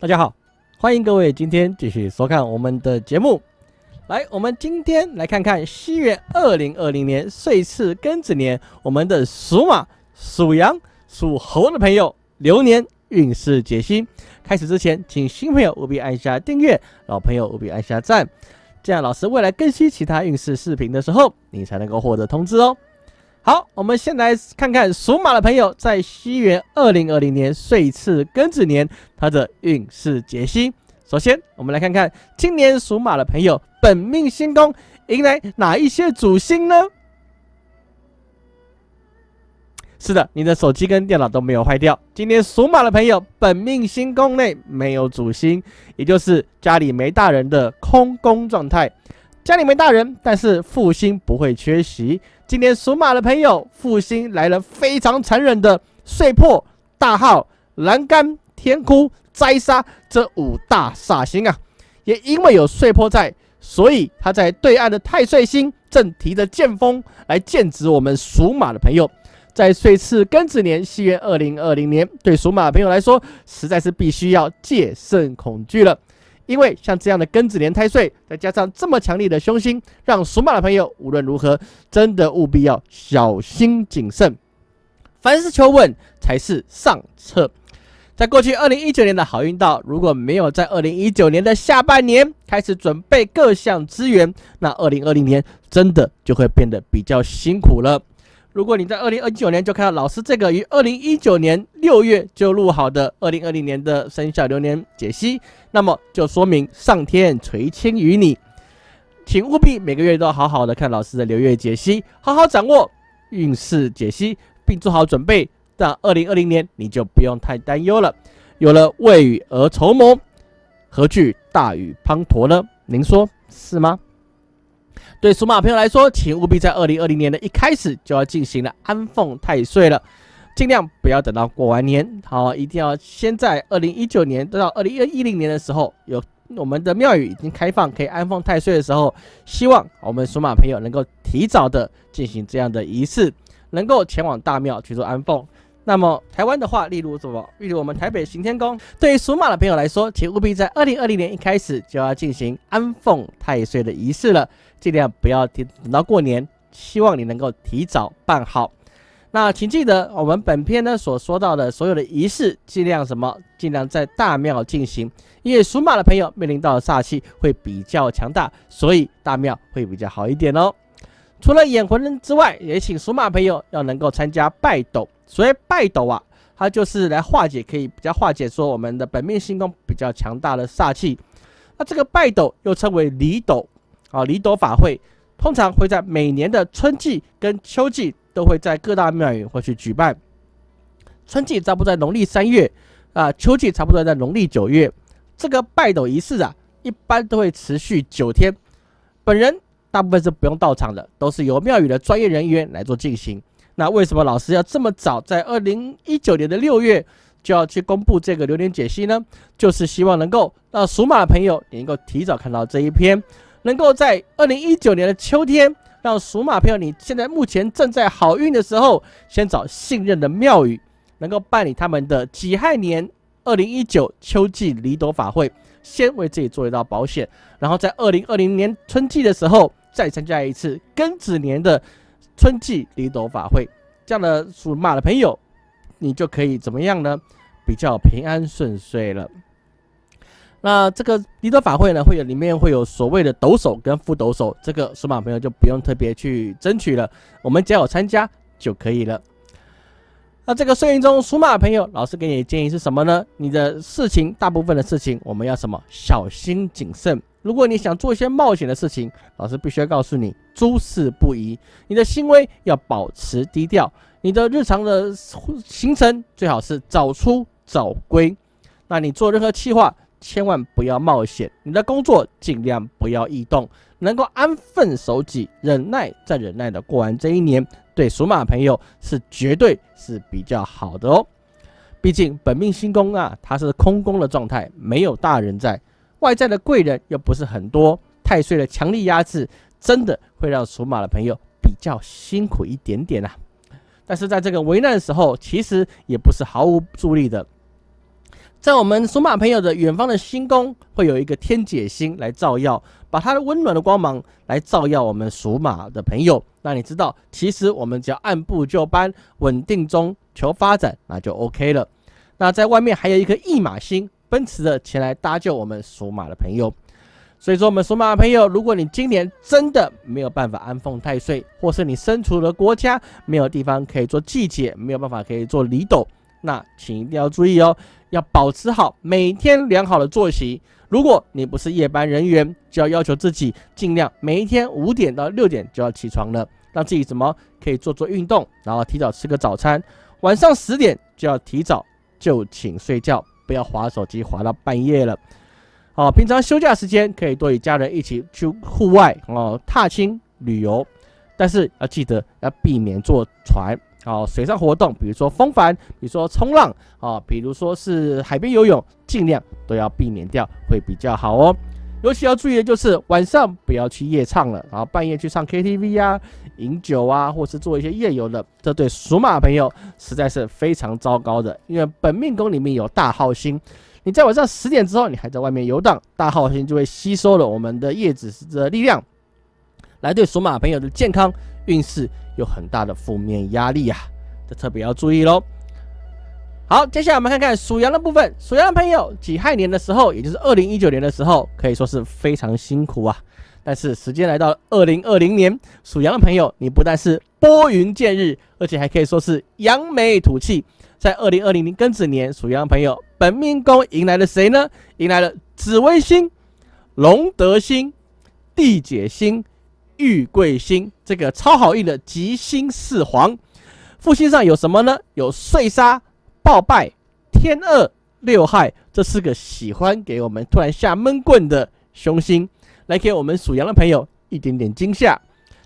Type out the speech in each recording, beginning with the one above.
大家好，欢迎各位今天继续收看我们的节目。来，我们今天来看看西元二零二零年岁次庚子年，我们的属马、属羊、属猴的朋友流年运势解析。开始之前，请新朋友务必按下订阅，老朋友务必按下赞，这样老师未来更新其他运势视频的时候，你才能够获得通知哦。好，我们先来看看属马的朋友在西元二零二零年岁次庚子年他的运势解析。首先，我们来看看今年属马的朋友本命星宫迎来哪一些主星呢？是的，你的手机跟电脑都没有坏掉。今年属马的朋友本命星宫内没有主星，也就是家里没大人的空宫状态。家里没大人，但是复兴不会缺席。今年属马的朋友，复兴来了非常残忍的碎破、大号、栏杆、天哭。摘杀这五大煞星啊，也因为有碎破在，所以他在对岸的太岁星正提着剑锋来剑指我们属马的朋友。在岁次庚子年，西元二零二零年，对属马的朋友来说，实在是必须要戒慎恐惧了。因为像这样的庚子年太岁，再加上这么强力的凶星，让属马的朋友无论如何，真的务必要小心谨慎。凡事求稳才是上策。在过去二零一九年的好运道，如果没有在二零一九年的下半年开始准备各项资源，那二零二零年真的就会变得比较辛苦了。如果你在二零二九年就看到老师这个于二零一九年六月就录好的二零二零年的生肖流年解析，那么就说明上天垂青于你，请务必每个月都好好的看老师的流月解析，好好掌握运势解析，并做好准备。到二零二零年你就不用太担忧了，有了未雨而绸缪，何惧大雨滂沱呢？您说是吗？对属马朋友来说，请务必在二零二零年的一开始就要进行了安奉太岁了，尽量不要等到过完年，好，一定要先在二零一九年到二零一零年的时候，有我们的庙宇已经开放可以安奉太岁的时候，希望我们属马朋友能够提早的进行这样的仪式，能够前往大庙去做安奉。那么台湾的话，例如什么？例如我们台北行天宫，对于属马的朋友来说，请务必在二零二零年一开始就要进行安奉太岁的仪式了，尽量不要等到过年，希望你能够提早办好。那请记得，我们本片呢所说到的所有的仪式，尽量什么？尽量在大庙进行，因为属马的朋友面临到煞气会比较强大，所以大庙会比较好一点哦。除了演魂人之外，也请属马朋友要能够参加拜斗。所谓拜斗啊，它就是来化解，可以比较化解说我们的本命星宫比较强大的煞气。那这个拜斗又称为离斗啊，离斗法会通常会在每年的春季跟秋季都会在各大庙宇会去举办。春季差不多在农历三月啊，秋季差不多在农历九月。这个拜斗仪式啊，一般都会持续九天。本人大部分是不用到场的，都是由庙宇的专业人员来做进行。那为什么老师要这么早，在二零一九年的六月就要去公布这个流年解析呢？就是希望能够让属马的朋友能够提早看到这一篇，能够在二零一九年的秋天，让属马朋友你现在目前正在好运的时候，先找信任的庙宇，能够办理他们的己亥年二零一九秋季离斗法会，先为自己做一道保险，然后在二零二零年春季的时候再参加一次庚子年的。春季离斗法会，这样的属马的朋友，你就可以怎么样呢？比较平安顺遂了。那这个离斗法会呢，会有里面会有所谓的斗手跟副斗手，这个属马朋友就不用特别去争取了，我们只要参加就可以了。那这个岁运中属马的朋友，老师给你的建议是什么呢？你的事情，大部分的事情，我们要什么？小心谨慎。如果你想做一些冒险的事情，老师必须要告诉你，诸事不宜。你的行为要保持低调，你的日常的行程最好是早出早归。那你做任何计划，千万不要冒险。你的工作尽量不要异动，能够安分守己，忍耐再忍耐的过完这一年，对属马朋友是绝对是比较好的哦。毕竟本命星宫啊，它是空宫的状态，没有大人在。外在的贵人又不是很多，太岁的强力压制，真的会让属马的朋友比较辛苦一点点啊。但是在这个危难的时候，其实也不是毫无助力的。在我们属马朋友的远方的星宫，会有一个天解星来照耀，把它的温暖的光芒来照耀我们属马的朋友。那你知道，其实我们只要按部就班，稳定中求发展，那就 OK 了。那在外面还有一颗驿马星，奔驰的前来搭救我们属马的朋友。所以说，我们属马的朋友，如果你今年真的没有办法安奉太岁，或是你身处的国家没有地方可以做祭解，没有办法可以做礼斗，那请一定要注意哦。要保持好每天良好的作息。如果你不是夜班人员，就要要求自己尽量每一天五点到六点就要起床了，让自己怎么可以做做运动，然后提早吃个早餐。晚上十点就要提早就寝睡觉，不要划手机划到半夜了。好，平常休假时间可以多与家人一起去户外哦，踏青旅游，但是要记得要避免坐船。哦，水上活动，比如说风帆，比如说冲浪，啊，比如说是海边游泳，尽量都要避免掉，会比较好哦。尤其要注意的就是晚上不要去夜唱了，然后半夜去唱 KTV 啊、饮酒啊，或是做一些夜游的，这对属马朋友实在是非常糟糕的。因为本命宫里面有大号星，你在晚上十点之后，你还在外面游荡，大号星就会吸收了我们的叶子的力量，来对属马朋友的健康运势。有很大的负面压力呀，这特别要注意喽。好，接下来我们看看属羊的部分。属羊的朋友，己亥年的时候，也就是二零一九年的时候，可以说是非常辛苦啊。但是时间来到二零二零年，属羊的朋友，你不但是拨云见日，而且还可以说是扬眉吐气。在二零二零年庚子年，属羊的朋友本命宫迎来了谁呢？迎来了紫微星、龙德星、地解星。玉贵星这个超好运的吉星四皇，复星上有什么呢？有碎杀、暴败、天恶、六害，这四个喜欢给我们突然下闷棍的凶星，来给我们属羊的朋友一点点惊吓。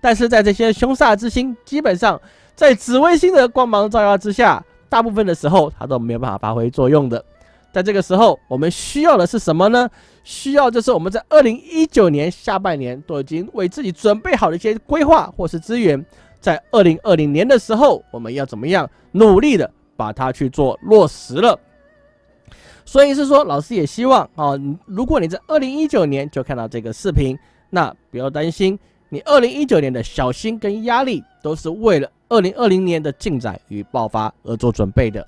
但是在这些凶煞之星，基本上在紫微星的光芒照耀之下，大部分的时候它都没有办法发挥作用的。在这个时候，我们需要的是什么呢？需要就是我们在二零一九年下半年都已经为自己准备好的一些规划或是资源，在二零二零年的时候，我们要怎么样努力的把它去做落实了？所以是说，老师也希望啊，如果你在二零一九年就看到这个视频，那不要担心，你二零一九年的小心跟压力都是为了二零二零年的进展与爆发而做准备的，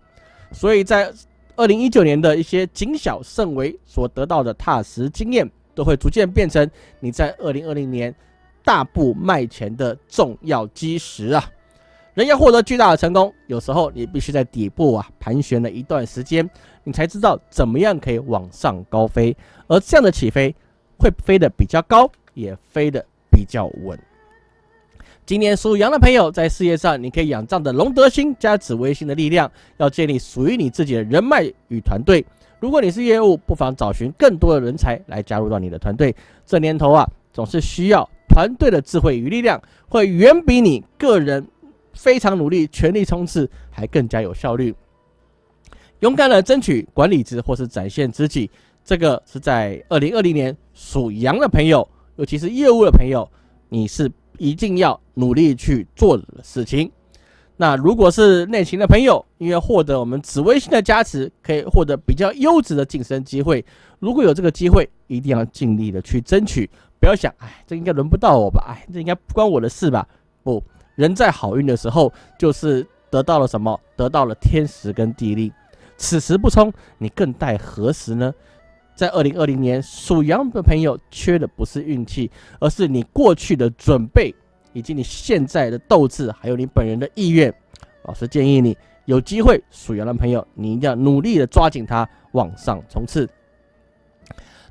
所以在。二零一九年的一些谨小慎微所得到的踏实经验，都会逐渐变成你在二零二零年大步迈前的重要基石啊！人要获得巨大的成功，有时候你必须在底部啊盘旋了一段时间，你才知道怎么样可以往上高飞，而这样的起飞会飞得比较高，也飞得比较稳。今年属羊的朋友，在事业上，你可以仰仗着龙德星加紫微星的力量，要建立属于你自己的人脉与团队。如果你是业务，不妨找寻更多的人才来加入到你的团队。这年头啊，总是需要团队的智慧与力量，会远比你个人非常努力、全力冲刺还更加有效率。勇敢的争取管理职或是展现自己，这个是在二零二零年属羊的朋友，尤其是业务的朋友，你是。一定要努力去做的事情。那如果是内勤的朋友，因为获得我们紫微星的加持，可以获得比较优质的晋升机会。如果有这个机会，一定要尽力的去争取。不要想，哎，这应该轮不到我吧？哎，这应该不关我的事吧？不，人在好运的时候，就是得到了什么？得到了天时跟地利。此时不冲，你更待何时呢？在二零二零年，属羊的朋友缺的不是运气，而是你过去的准备，以及你现在的斗志，还有你本人的意愿。老师建议你有机会，属羊的朋友，你一定要努力的抓紧它，往上冲刺。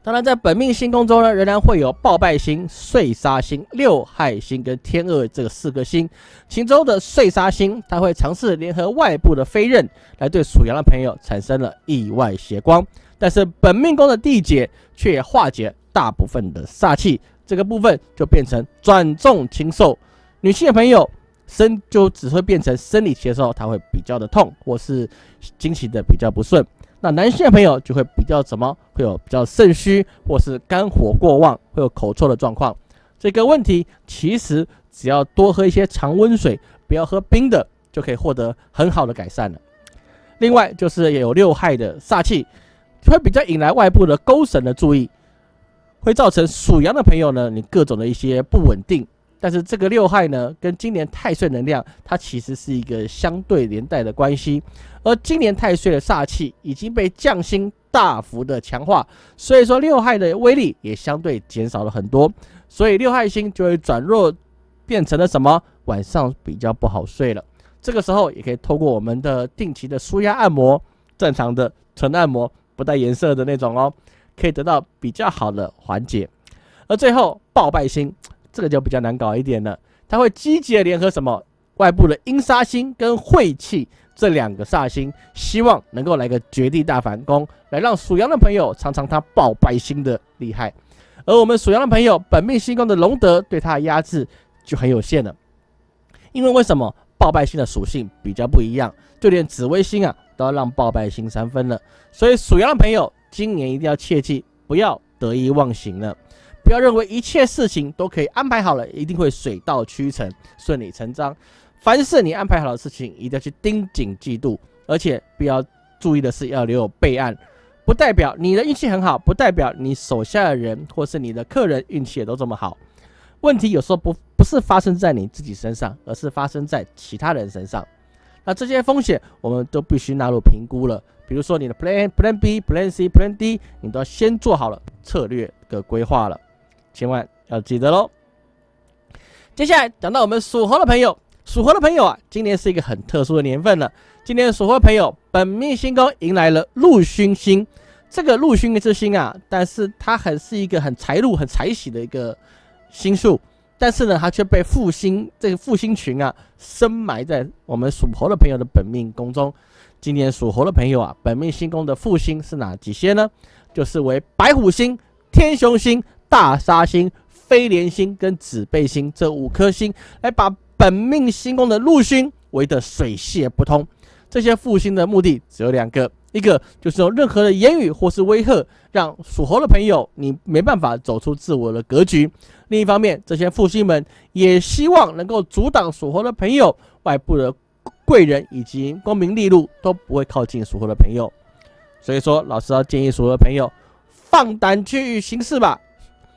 当然，在本命星宫中呢，仍然会有暴败星、碎杀星、六害星跟天恶这个四个星。其中的碎杀星，它会尝试联合外部的飞刃，来对属羊的朋友产生了意外血光。但是本命宫的地解却化解大部分的煞气，这个部分就变成转重轻受。女性的朋友生就只会变成生理期的时候，她会比较的痛，或是经期的比较不顺。那男性的朋友就会比较怎么会有比较肾虚，或是肝火过旺，会有口臭的状况。这个问题其实只要多喝一些常温水，不要喝冰的，就可以获得很好的改善了。另外就是有六害的煞气。会比较引来外部的勾神的注意，会造成属羊的朋友呢，你各种的一些不稳定。但是这个六害呢，跟今年太岁能量，它其实是一个相对连带的关系。而今年太岁的煞气已经被降星大幅的强化，所以说六害的威力也相对减少了很多。所以六害星就会转弱，变成了什么？晚上比较不好睡了。这个时候也可以透过我们的定期的舒压按摩，正常的纯按摩，不带颜色的那种哦，可以得到比较好的缓解。而最后暴败星。这个就比较难搞一点了，它会积极的联合什么外部的阴杀星跟晦气这两个煞星，希望能够来个绝地大反攻，来让属羊的朋友尝尝他爆败星的厉害。而我们属羊的朋友本命星宫的龙德对他的压制就很有限了，因为为什么爆败星的属性比较不一样，就连紫微星啊都要让爆败星三分了，所以属羊的朋友今年一定要切记不要得意忘形了。不要认为一切事情都可以安排好了，一定会水到渠成、顺理成章。凡是你安排好的事情，一定要去盯紧记住，而且不要注意的是要留有备案。不代表你的运气很好，不代表你手下的人或是你的客人运气也都这么好。问题有时候不不是发生在你自己身上，而是发生在其他人身上。那这些风险我们都必须纳入评估了。比如说你的 Plan、Plan B、Plan C、Plan D，你都要先做好了策略的规划了。千万要记得喽！接下来讲到我们属猴的朋友，属猴的朋友啊，今年是一个很特殊的年份了。今年属猴的朋友本命星宫迎来了禄勋星，这个禄勋之星啊，但是它很是一个很财禄、很财喜的一个星数，但是呢，它却被复星这个复星群啊深埋在我们属猴的朋友的本命宫中。今年属猴的朋友啊，本命星宫的复星是哪几些呢？就是为白虎星、天雄星。大杀星、飞廉星跟紫背星这五颗星，来把本命星宫的禄星围得水泄不通。这些负星的目的只有两个，一个就是用任何的言语或是威吓，让属猴的朋友你没办法走出自我的格局；另一方面，这些负星们也希望能够阻挡属猴的朋友外部的贵人以及功名利禄都不会靠近属猴的朋友。所以说，老师要建议属猴的朋友放胆去行事吧。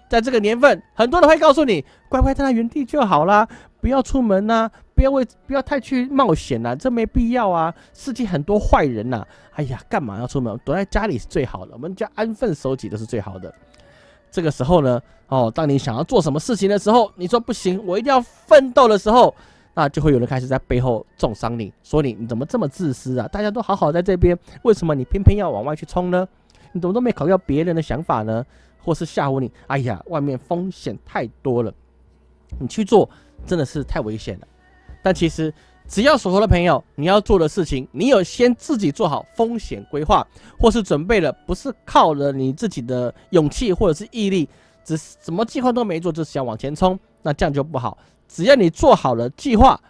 在这个年份，很多人会告诉你，乖乖待在原地就好啦，不要出门呐，不要为不要太去冒险呐，这没必要啊。世界很多坏人呐，哎呀，干嘛要出门？躲在家里是最好的，我们家安分守己都是最好的。这个时候呢，哦，当你想要做什么事情的时候，你说不行，我一定要奋斗的时候，那就会有人开始在背后重伤你，说你你怎么这么自私啊？大家都好好在这边，为什么你偏偏要往外去冲呢？你怎么都没考虑到别人的想法呢？或是吓唬你，哎呀，外面风险太多了，你去做真的是太危险了。但其实，只要属猴的朋友，你要做的事情，你有先自己做好风险规划，或是准备了，不是靠着你自己的勇气或者是毅力，只什么计划都没做，就是想往前冲，那这样就不好。只要你做好了计划，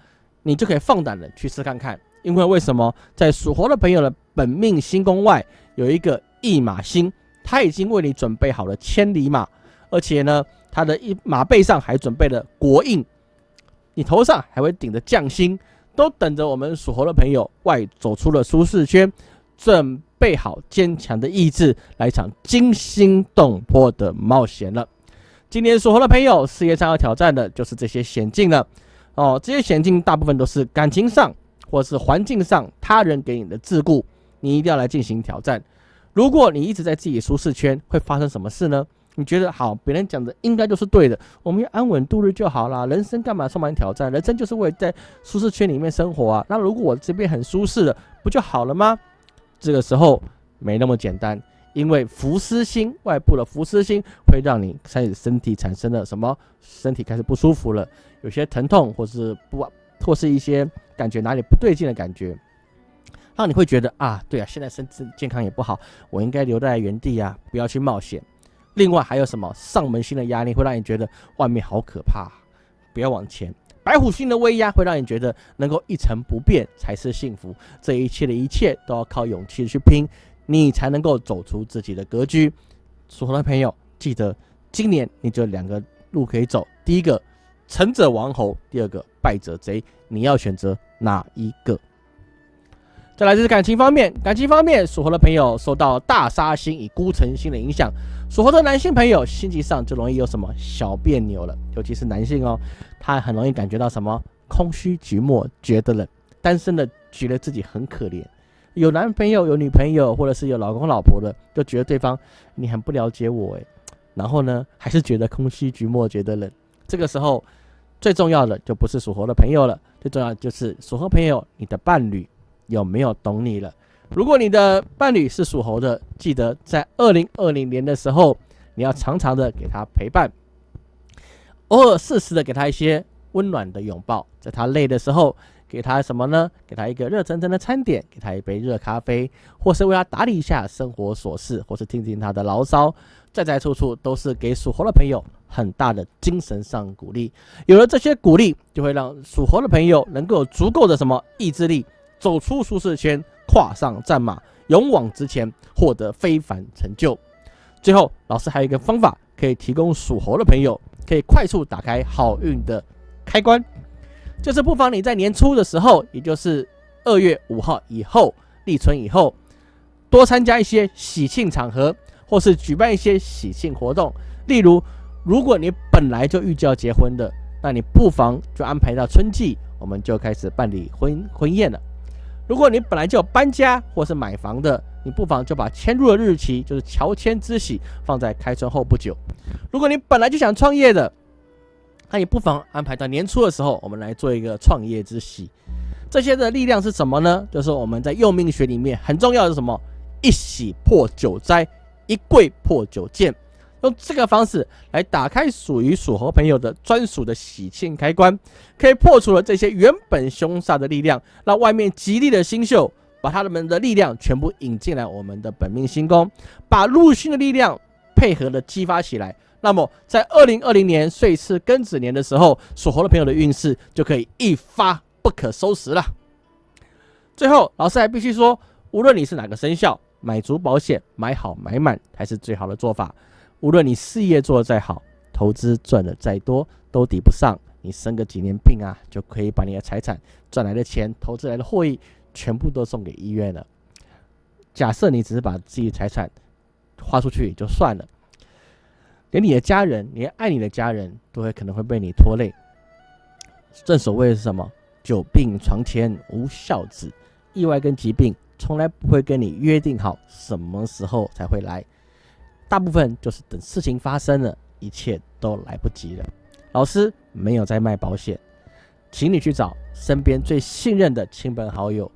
你就可以放胆的去试看看。因为为什么在属猴的朋友的本命星宫外有一个驿马星？他已经为你准备好了千里马，而且呢，他的一马背上还准备了国印，你头上还会顶着将星，都等着我们属猴的朋友外走出了舒适圈，准备好坚强的意志来一场惊心动魄的冒险了。今年属猴的朋友事业上要挑战的就是这些险境了哦，这些险境大部分都是感情上或是环境上他人给你的桎梏，你一定要来进行挑战。如果你一直在自己舒适圈，会发生什么事呢？你觉得好，别人讲的应该就是对的，我们要安稳度日就好了。人生干嘛充满挑战？人生就是为了在舒适圈里面生活啊。那如果我这边很舒适了，不就好了吗？这个时候没那么简单，因为浮尸心外部的浮尸心会让你开始身体产生了什么？身体开始不舒服了，有些疼痛，或是不，或是一些感觉哪里不对劲的感觉。让你会觉得啊，对啊，现在身体健康也不好，我应该留在原地啊，不要去冒险。另外还有什么上门星的压力，会让你觉得外面好可怕，不要往前。白虎星的威压会让你觉得能够一成不变才是幸福。这一切的一切都要靠勇气去拼，你才能够走出自己的格局。属猴的朋友，记得今年你就两个路可以走：第一个成者王侯，第二个败者贼。你要选择哪一个？再来就是感情方面，感情方面属猴的朋友受到大杀星与孤城星的影响，属猴的男性朋友心情上就容易有什么小别扭了，尤其是男性哦，他很容易感觉到什么空虚寂寞，觉得冷，单身的觉得自己很可怜，有男朋友有女朋友或者是有老公老婆的，就觉得对方你很不了解我诶。然后呢还是觉得空虚寂寞，觉得冷，这个时候最重要的就不是属猴的朋友了，最重要就是属猴朋友你的伴侣。有没有懂你了？如果你的伴侣是属猴的，记得在二零二零年的时候，你要常常的给他陪伴，偶尔适时的给他一些温暖的拥抱，在他累的时候，给他什么呢？给他一个热腾腾的餐点，给他一杯热咖啡，或是为他打理一下生活琐事，或是听听他的牢骚，在在处处都是给属猴的朋友很大的精神上鼓励。有了这些鼓励，就会让属猴的朋友能够有足够的什么意志力。走出舒适圈，跨上战马，勇往直前，获得非凡成就。最后，老师还有一个方法可以提供属猴的朋友，可以快速打开好运的开关，就是不妨你在年初的时候，也就是二月五号以后立春以后，多参加一些喜庆场合，或是举办一些喜庆活动。例如，如果你本来就预计要结婚的，那你不妨就安排到春季，我们就开始办理婚婚宴了。如果你本来就有搬家或是买房的，你不妨就把迁入的日期，就是乔迁之喜，放在开春后不久。如果你本来就想创业的，那也不妨安排到年初的时候，我们来做一个创业之喜。这些的力量是什么呢？就是我们在用命学里面很重要的是什么？一喜破九灾，一贵破九贱。用这个方式来打开属于属猴朋友的专属的喜庆开关，可以破除了这些原本凶煞的力量，让外面吉利的星宿把他们的力量全部引进来我们的本命星宫，把禄星的力量配合的激发起来。那么在二零二零年岁次庚子年的时候，属猴的朋友的运势就可以一发不可收拾了。最后，老师还必须说，无论你是哪个生肖，买足保险，买好买满才是最好的做法。无论你事业做得再好，投资赚的再多，都抵不上你生个几年病啊，就可以把你的财产赚来的钱、投资来的获益，全部都送给医院了。假设你只是把自己的财产花出去也就算了，连你的家人，连爱你的家人都会可能会被你拖累。正所谓是什么？久病床前无孝子，意外跟疾病从来不会跟你约定好什么时候才会来。大部分就是等事情发生了，一切都来不及了。老师没有在卖保险，请你去找身边最信任的亲朋好友。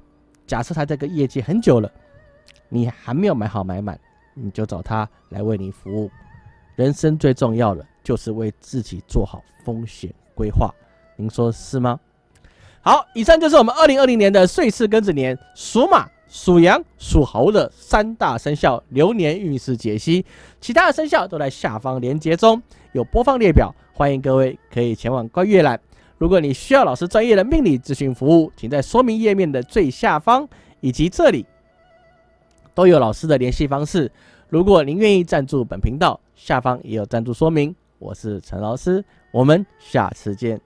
假设他这个业绩很久了，你还没有买好买满，你就找他来为你服务。人生最重要的就是为自己做好风险规划，您说是吗？好，以上就是我们二零二零年的岁次庚子年属马。属羊、属猴的三大生肖流年运势解析，其他的生肖都在下方连接中有播放列表，欢迎各位可以前往观阅览。如果你需要老师专业的命理咨询服务，请在说明页面的最下方以及这里都有老师的联系方式。如果您愿意赞助本频道，下方也有赞助说明。我是陈老师，我们下次见。